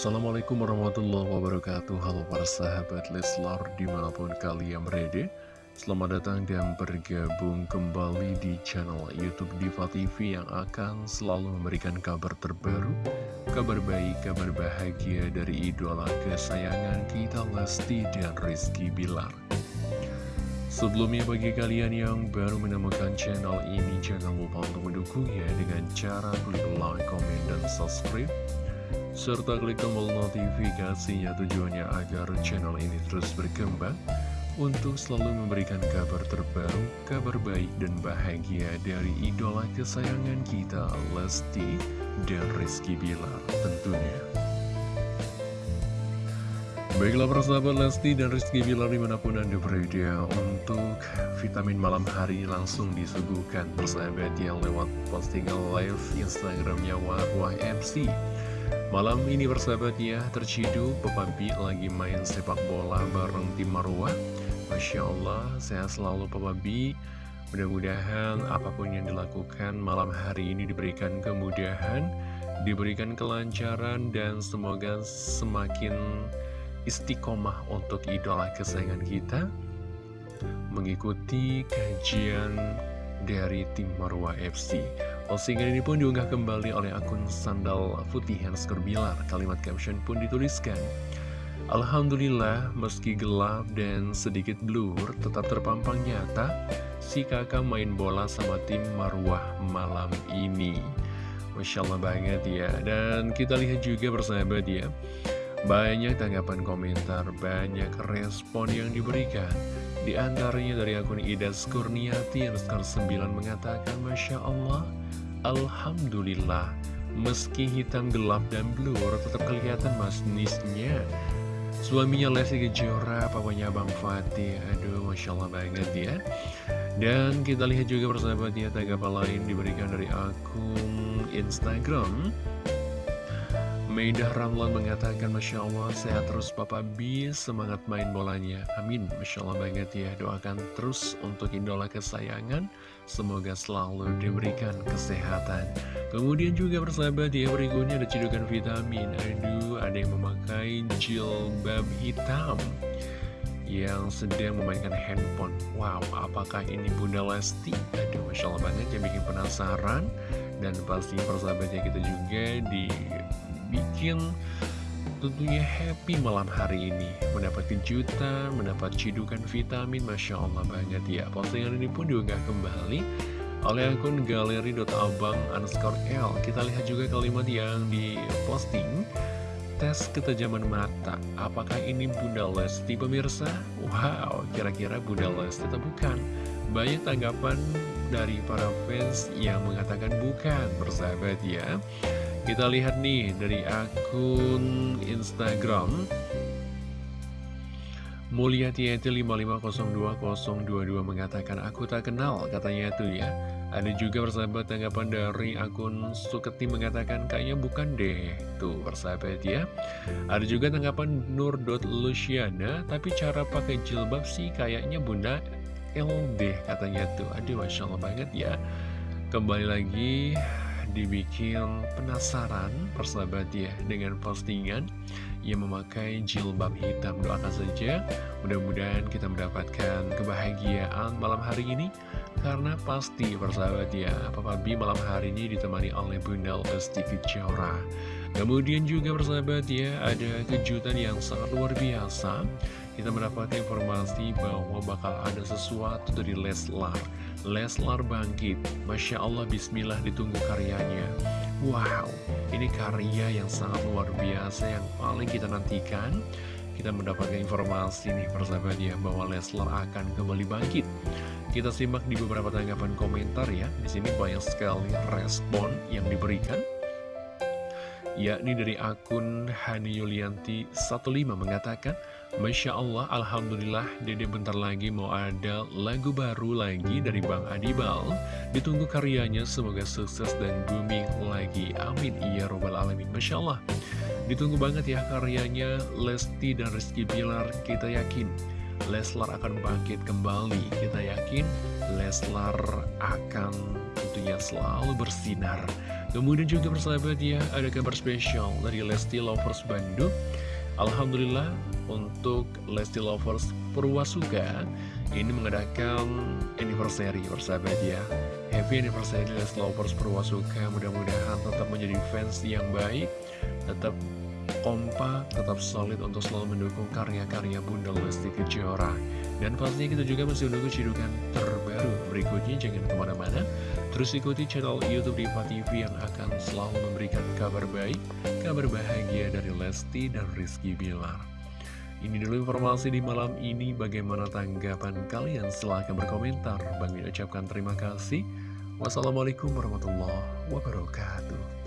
Assalamualaikum warahmatullahi wabarakatuh. Halo para sahabat Leslar di mana pun kalian berada. Selamat datang dan bergabung kembali di channel Youtube Diva TV Yang akan selalu memberikan kabar terbaru Kabar baik, kabar bahagia dari idola kesayangan kita Lesti dan Rizky Bilar. Sebelumnya bagi kalian yang baru menemukan channel ini Jangan lupa untuk mendukungnya dengan cara klik like, comment, dan subscribe serta klik tombol notifikasinya tujuannya agar channel ini terus berkembang untuk selalu memberikan kabar terbaru, kabar baik dan bahagia dari idola kesayangan kita Lesti dan Rizky Bilar tentunya. Baiklah persahabat Lesti dan Rizky Bilar di mana pun anda berada untuk vitamin malam hari langsung disuguhkan persahabat yang lewat postingan live Instagramnya Wah MC Malam ini bersahabat ya, terciduk B lagi main sepak bola bareng tim Marwah. Masya Allah, sehat selalu Papa B Mudah-mudahan apa pun yang dilakukan malam hari ini diberikan kemudahan Diberikan kelancaran dan semoga semakin istiqomah untuk idola kesayangan kita. Mengikuti kajian dari tim Marwah FC Postingan ini pun diunggah kembali oleh akun Sandal Putih Hansker Bilar. Kalimat caption pun dituliskan, Alhamdulillah, meski gelap dan sedikit blur, tetap terpampang nyata si kakak main bola sama tim Marwah malam ini. Masya Allah banget ya. Dan kita lihat juga bersahabat ya, banyak tanggapan komentar, banyak respon yang diberikan. Di antaranya dari akun Ida Skurniati yang skor 9 mengatakan Masya Allah Alhamdulillah, meski hitam gelap dan blur, tetap kelihatan masnisnya. Suaminya Lesti Kejora, papanya Bang Fatih, aduh Masya Allah banget ya. Dan kita lihat juga persahabatnya, tanggapan lain diberikan dari akun Instagram. Meidah Ramlan mengatakan Masya Allah sehat terus Papa B Semangat main bolanya. Amin. Masya Allah banget ya Doakan terus untuk idola kesayangan. Semoga selalu diberikan kesehatan. Kemudian juga persahabat ya Berikutnya ada cedukan vitamin. Aduh ada yang memakai jilbab hitam Yang sedang memainkan handphone. Wow apakah ini Bunda Lesti? Aduh Masya Allah banget yang bikin penasaran. Dan pasti persahabatnya kita juga di bikin tentunya happy malam hari ini. Mendapat kejutan, mendapat cidukan vitamin Masya Allah banget ya. Postingan ini pun diunggah kembali oleh akun galeri.abang underscore L. Kita lihat juga kalimat yang diposting. Tes ketajaman mata. Apakah ini Bunda Lesti pemirsa? Wow, kira-kira Bunda Lesti atau bukan? Banyak tanggapan dari para fans yang mengatakan bukan Bersahabat ya kita lihat nih dari akun Instagram. Mulyati 5502022 mengatakan aku tak kenal katanya itu ya. Ada juga persahabat tanggapan dari akun Suketi mengatakan kayaknya bukan deh. Tuh persahabat ya. Ada juga tanggapan Nur.Luciana Tapi cara pakai jilbab sih kayaknya bunda LD katanya tuh. Aduh Masya Allah banget ya. Kembali lagi dibikin penasaran persahabat ya dengan postingan. Yang memakai jilbab hitam doakan saja mudah-mudahan kita mendapatkan kebahagiaan malam hari ini. Karena pasti persahabat ya Papa B malam hari ini ditemani oleh Bunda Lesti Kejora. Kemudian juga persahabat ya ada kejutan yang sangat luar biasa kita mendapatkan informasi bahwa bakal ada sesuatu dari Leslar. Leslar bangkit. Masya Allah Bismillah ditunggu karyanya. Wow ini karya yang sangat luar biasa yang paling kita nantikan. Kita mendapatkan informasi nih persahabat ya bahwa Leslar akan kembali bangkit. Kita simak di beberapa tanggapan komentar ya. Di sini banyak sekali respon yang diberikan. Yakni dari akun Hani Yulianti 15 mengatakan Masya Allah, Alhamdulillah, Dede bentar lagi mau ada lagu baru lagi dari Bang Adibal. Ditunggu karyanya, semoga sukses dan booming lagi. Amin, iya robbal alamin. Masya Allah, ditunggu banget ya karyanya Lesti dan Rizky Bilar. Kita yakin Leslar akan bangkit kembali. Kita yakin Leslar akan tentunya selalu bersinar Kemudian juga persahabat ya ada kabar spesial dari Lesti Lovers Bandung Alhamdulillah untuk Lesti Lovers Purwasuka ini mengadakan anniversary persahabat ya. Happy anniversary Lesti Lovers Purwasuka. Mudah-mudahan tetap menjadi fans yang baik tetap kompak, tetap solid untuk selalu mendukung karya-karya Bunda Lesti Kejora dan pastinya kita juga masih menunggu cidukan terbaru berikutnya jangan ke mana-mana terus ikuti channel Youtube Diva TV yang akan selalu memberikan kabar baik kabar bahagia dari Lesti dan Rizky Bilar ini dulu informasi di malam ini. Bagaimana tanggapan kalian? Silahkan berkomentar. Bang ucapkan terima kasih. Wassalamualaikum warahmatullahi wabarakatuh.